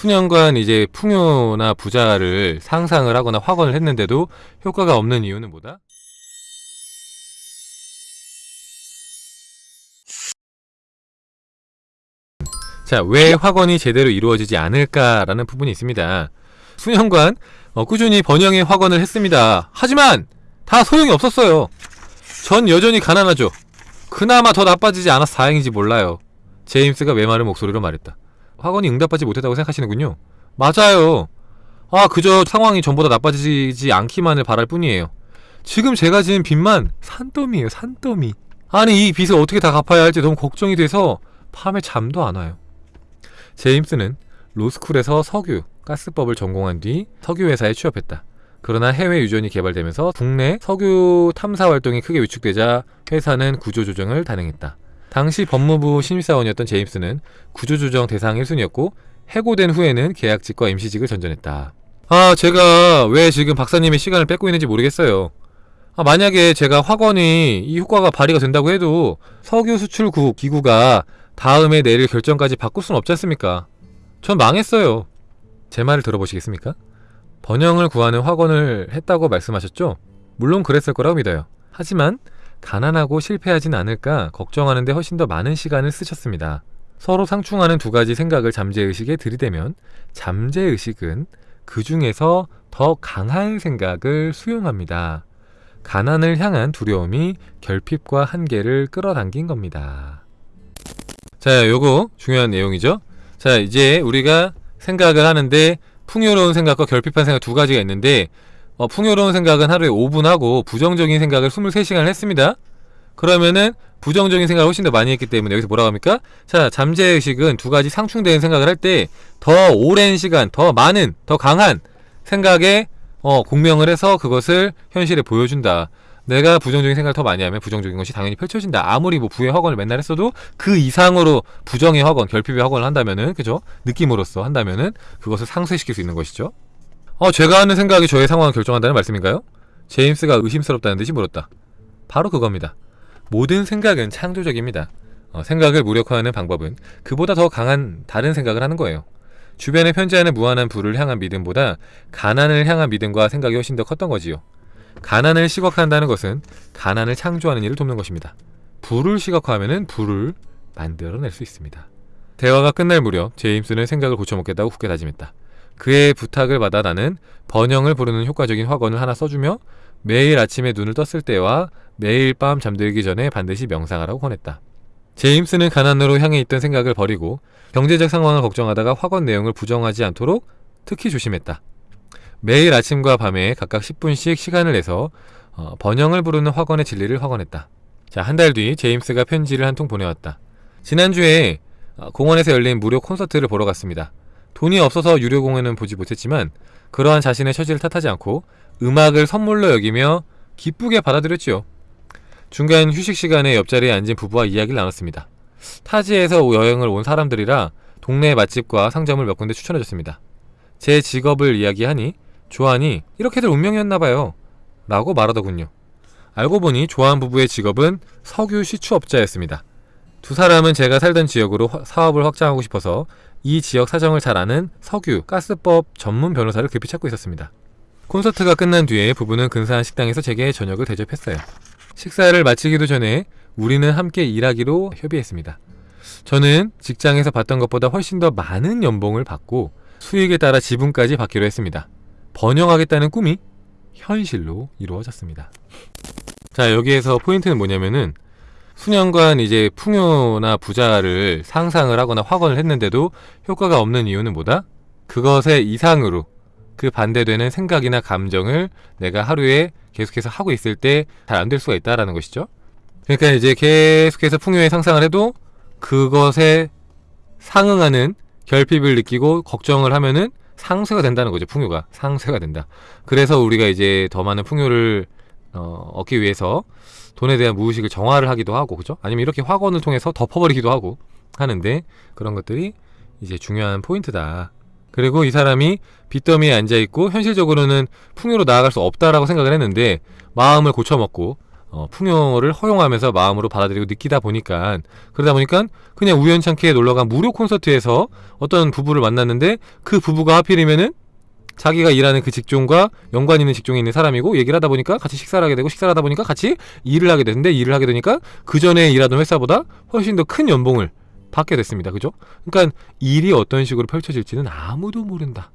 수년간 이제 풍요나 부자를 상상을 하거나 확언을 했는데도 효과가 없는 이유는 뭐다? 자, 왜 확언이 제대로 이루어지지 않을까라는 부분이 있습니다. 수년간 어, 꾸준히 번영의 확언을 했습니다. 하지만 다 소용이 없었어요. 전 여전히 가난하죠. 그나마 더 나빠지지 않아서 다행인지 몰라요. 제임스가 메마른 목소리로 말했다. 확언이 응답하지 못했다고 생각하시는군요. 맞아요. 아, 그저 상황이 전보다 나빠지지 않기만을 바랄 뿐이에요. 지금 제가 지은 빚만 산더미예요, 산더미. 아니, 이 빚을 어떻게 다 갚아야 할지 너무 걱정이 돼서 밤에 잠도 안 와요. 제임스는 로스쿨에서 석유, 가스법을 전공한 뒤 석유회사에 취업했다. 그러나 해외 유전이 개발되면서 국내 석유 탐사 활동이 크게 위축되자 회사는 구조조정을 단행했다. 당시 법무부 신입사원이었던 제임스는 구조조정 대상 1순위였고 해고된 후에는 계약직과 임시직을 전전했다. 아 제가 왜 지금 박사님의 시간을 뺏고 있는지 모르겠어요. 아, 만약에 제가 확언이 이 효과가 발휘가 된다고 해도 석유 수출국 기구가 다음에 내릴 결정까지 바꿀 수는 없지 않습니까? 전 망했어요. 제 말을 들어보시겠습니까? 번영을 구하는 확언을 했다고 말씀하셨죠? 물론 그랬을 거라고 믿어요. 하지만 가난하고 실패하진 않을까 걱정하는데 훨씬 더 많은 시간을 쓰셨습니다. 서로 상충하는 두 가지 생각을 잠재의식에 들이대면 잠재의식은 그 중에서 더 강한 생각을 수용합니다. 가난을 향한 두려움이 결핍과 한계를 끌어당긴 겁니다. 자, 요거 중요한 내용이죠. 자, 이제 우리가 생각을 하는데 풍요로운 생각과 결핍한 생각 두 가지가 있는데 어, 풍요로운 생각은 하루에 5분 하고 부정적인 생각을 23시간을 했습니다. 그러면은 부정적인 생각을 훨씬 더 많이 했기 때문에 여기서 뭐라고 합니까? 자, 잠재의식은 두 가지 상충되는 생각을 할 때 더 오랜 시간, 더 많은, 더 강한 생각에 어, 공명을 해서 그것을 현실에 보여준다. 내가 부정적인 생각을 더 많이 하면 부정적인 것이 당연히 펼쳐진다. 아무리 뭐 부의 허건을 맨날 했어도 그 이상으로 부정의 허건, 결핍의 허건을 한다면은, 그죠? 느낌으로써 한다면은 그것을 상쇄시킬 수 있는 것이죠. 어, 제가 하는 생각이 저의 상황을 결정한다는 말씀인가요? 제임스가 의심스럽다는 듯이 물었다. 바로 그겁니다. 모든 생각은 창조적입니다. 어, 생각을 무력화하는 방법은 그보다 더 강한 다른 생각을 하는 거예요. 주변에 편지하는 무한한 부를 향한 믿음보다 가난을 향한 믿음과 생각이 훨씬 더 컸던 거지요. 가난을 시각화한다는 것은 가난을 창조하는 일을 돕는 것입니다. 부를 시각화하면 부를 만들어낼 수 있습니다. 대화가 끝날 무렵 제임스는 생각을 고쳐먹겠다고 굳게 다짐했다. 그의 부탁을 받아 나는 번영을 부르는 효과적인 확언을 하나 써주며 매일 아침에 눈을 떴을 때와 매일 밤 잠들기 전에 반드시 명상하라고 권했다. 제임스는 가난으로 향해 있던 생각을 버리고 경제적 상황을 걱정하다가 확언 내용을 부정하지 않도록 특히 조심했다. 매일 아침과 밤에 각각 10분씩 시간을 내서 어, 번영을 부르는 확언의 진리를 확언했다. 자, 한 달 뒤 제임스가 편지를 한 통 보내왔다. 지난주에 어, 공원에서 열린 무료 콘서트를 보러 갔습니다. 돈이 없어서 유료 공연은 보지 못했지만 그러한 자신의 처지를 탓하지 않고 음악을 선물로 여기며 기쁘게 받아들였지요. 중간 휴식 시간에 옆자리에 앉은 부부와 이야기를 나눴습니다. 타지에서 여행을 온 사람들이라 동네 맛집과 상점을 몇 군데 추천해줬습니다. 제 직업을 이야기하니 조한이 이렇게들 운명이었나봐요. 라고 말하더군요. 알고 보니 조한 부부의 직업은 석유 시추업자였습니다. 두 사람은 제가 살던 지역으로 사업을 확장하고 싶어서 이 지역 사정을 잘 아는 석유, 가스법 전문 변호사를 급히 찾고 있었습니다. 콘서트가 끝난 뒤에 부부는 근사한 식당에서 제게 저녁을 대접했어요. 식사를 마치기도 전에 우리는 함께 일하기로 협의했습니다. 저는 직장에서 받던 것보다 훨씬 더 많은 연봉을 받고 수익에 따라 지분까지 받기로 했습니다. 번영하겠다는 꿈이 현실로 이루어졌습니다. 자, 여기에서 포인트는 뭐냐면은 수년간 이제 풍요나 부자를 상상을 하거나 확언을 했는데도 효과가 없는 이유는 뭐다? 그것의 이상으로 그 반대되는 생각이나 감정을 내가 하루에 계속해서 하고 있을 때 잘 안 될 수가 있다라는 것이죠. 그러니까 이제 계속해서 풍요의 상상을 해도 그것에 상응하는 결핍을 느끼고 걱정을 하면은 상쇄가 된다는 거죠. 풍요가 상쇄가 된다. 그래서 우리가 이제 더 많은 풍요를 어, 얻기 위해서 돈에 대한 무의식을 정화를 하기도 하고 그죠? 아니면 이렇게 확언을 통해서 덮어버리기도 하고 하는데 그런 것들이 이제 중요한 포인트다. 그리고 이 사람이 빚더미에 앉아있고 현실적으로는 풍요로 나아갈 수 없다라고 생각을 했는데 마음을 고쳐먹고 어, 풍요를 허용하면서 마음으로 받아들이고 느끼다 보니까 그러다 보니까 그냥 우연찮게 놀러간 무료 콘서트에서 어떤 부부를 만났는데 그 부부가 하필이면은 자기가 일하는 그 직종과 연관 있는 직종에 있는 사람이고 얘기를 하다 보니까 같이 식사를 하게 되고 식사를 하다 보니까 같이 일을 하게 되는데 일을 하게 되니까 그 전에 일하던 회사보다 훨씬 더 큰 연봉을 받게 됐습니다. 그죠? 그러니까 일이 어떤 식으로 펼쳐질지는 아무도 모른다.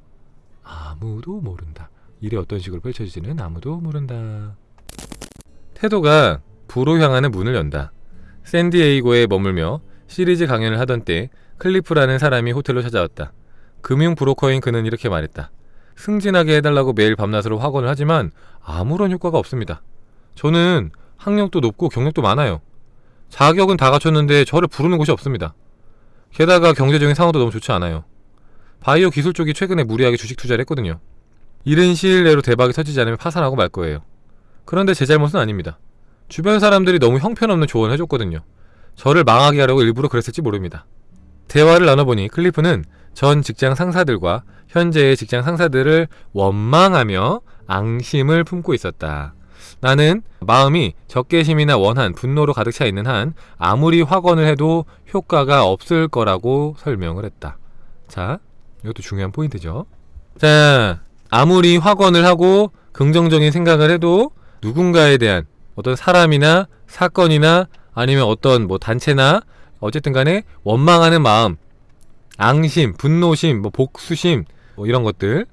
아무도 모른다. 일이 어떤 식으로 펼쳐질지는 아무도 모른다. 태도가 부로 향하는 문을 연다. 샌디에이고에 머물며 시리즈 강연을 하던 때 클리프라는 사람이 호텔로 찾아왔다. 금융 브로커인 그는 이렇게 말했다. 승진하게 해달라고 매일 밤낮으로 확언을 하지만 아무런 효과가 없습니다. 저는 학력도 높고 경력도 많아요. 자격은 다 갖췄는데 저를 부르는 곳이 없습니다. 게다가 경제적인 상황도 너무 좋지 않아요. 바이오 기술 쪽이 최근에 무리하게 주식 투자를 했거든요. 이른 시일 내로 대박이 터지지 않으면 파산하고 말 거예요. 그런데 제 잘못은 아닙니다. 주변 사람들이 너무 형편없는 조언을 해줬거든요. 저를 망하게 하려고 일부러 그랬을지 모릅니다. 대화를 나눠보니 클리프는 전 직장 상사들과 현재의 직장 상사들을 원망하며 앙심을 품고 있었다. 나는 마음이 적개심이나 원한, 분노로 가득 차 있는 한 아무리 확언을 해도 효과가 없을 거라고 설명을 했다. 자, 이것도 중요한 포인트죠. 자, 아무리 확언을 하고 긍정적인 생각을 해도 누군가에 대한 어떤 사람이나 사건이나 아니면 어떤 뭐 단체나 어쨌든 간에 원망하는 마음, 앙심, 분노심, 뭐 복수심 뭐 이런 것들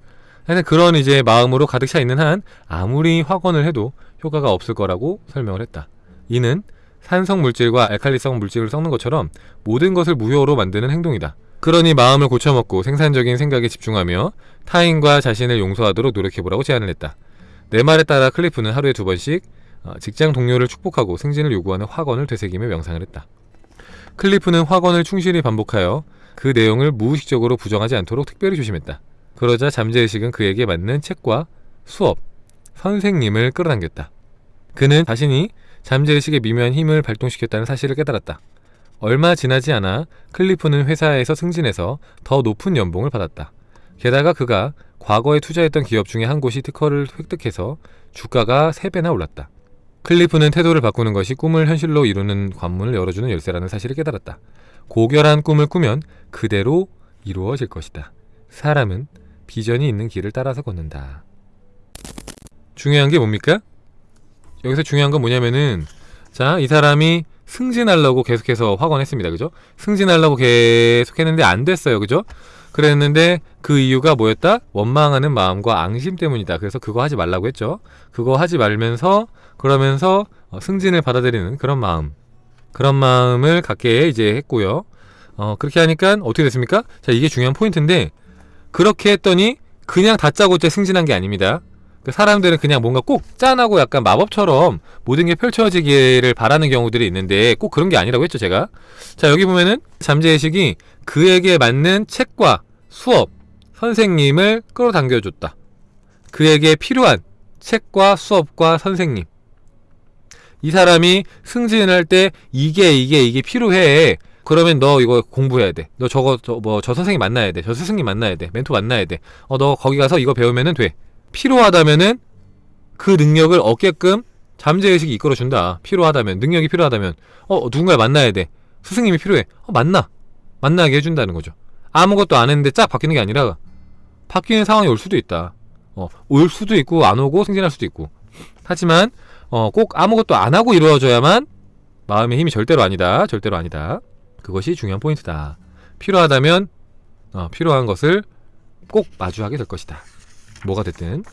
하여튼 그런 이제 마음으로 가득 차 있는 한 아무리 확언을 해도 효과가 없을 거라고 설명을 했다. 이는 산성 물질과 알칼리성 물질을 섞는 것처럼 모든 것을 무효로 만드는 행동이다. 그러니 마음을 고쳐먹고 생산적인 생각에 집중하며 타인과 자신을 용서하도록 노력해보라고 제안을 했다. 내 말에 따라 클리프는 하루에 두 번씩 어, 직장 동료를 축복하고 승진을 요구하는 확언을 되새기며 명상을 했다. 클리프는 확언을 충실히 반복하여 그 내용을 무의식적으로 부정하지 않도록 특별히 조심했다. 그러자 잠재의식은 그에게 맞는 책과 수업, 선생님을 끌어당겼다. 그는 자신이 잠재의식의 미묘한 힘을 발동시켰다는 사실을 깨달았다. 얼마 지나지 않아 클리프는 회사에서 승진해서 더 높은 연봉을 받았다. 게다가 그가 과거에 투자했던 기업 중에 한 곳이 특허를 획득해서 주가가 3배나 올랐다. 클리프는 태도를 바꾸는 것이 꿈을 현실로 이루는 관문을 열어주는 열쇠라는 사실을 깨달았다. 고결한 꿈을 꾸면 그대로 이루어질 것이다. 사람은 비전이 있는 길을 따라서 걷는다. 중요한 게 뭡니까? 여기서 중요한 건 뭐냐면은 자, 이 사람이 승진하려고 계속해서 확언했습니다. 그죠? 승진하려고 계속했는데 안 됐어요. 그죠? 그랬는데 그 이유가 뭐였다? 원망하는 마음과 앙심 때문이다. 그래서 그거 하지 말라고 했죠. 그거 하지 말면서 그러면서 어, 승진을 받아들이는 그런 마음. 그런 마음을 갖게 이제 했고요. 어, 그렇게 하니까 어떻게 됐습니까? 자, 이게 중요한 포인트인데 그렇게 했더니 그냥 다짜고짜 승진한 게 아닙니다. 그 사람들은 그냥 뭔가 꼭 짠하고 약간 마법처럼 모든 게 펼쳐지기를 바라는 경우들이 있는데 꼭 그런 게 아니라고 했죠, 제가. 자, 여기 보면은 잠재의식이 그에게 맞는 책과 수업, 선생님을 끌어당겨줬다. 그에게 필요한 책과 수업과 선생님. 이 사람이 승진할 때 이게 이게 이게 필요해. 그러면 너 이거 공부해야 돼. 너 저거 저 뭐 저 선생님 만나야 돼. 저 스승님 만나야 돼. 멘토 만나야 돼. 어 너 거기 가서 이거 배우면은 돼. 필요하다면은 그 능력을 얻게끔 잠재의식이 이끌어준다. 필요하다면 능력이 필요하다면 어 누군가 만나야 돼. 스승님이 필요해. 어 만나. 만나게 해준다는 거죠. 아무것도 안 했는데 쫙 바뀌는 게 아니라 바뀌는 상황이 올 수도 있다. 어, 올 수도 있고 안 오고 승진할 수도 있고. 하지만 어, 꼭 아무것도 안 하고 이루어져야만 마음의 힘이 절대로 아니다. 절대로 아니다. 그것이 중요한 포인트다. 필요하다면 어, 필요한 것을 꼭 마주하게 될 것이다. 뭐가 됐든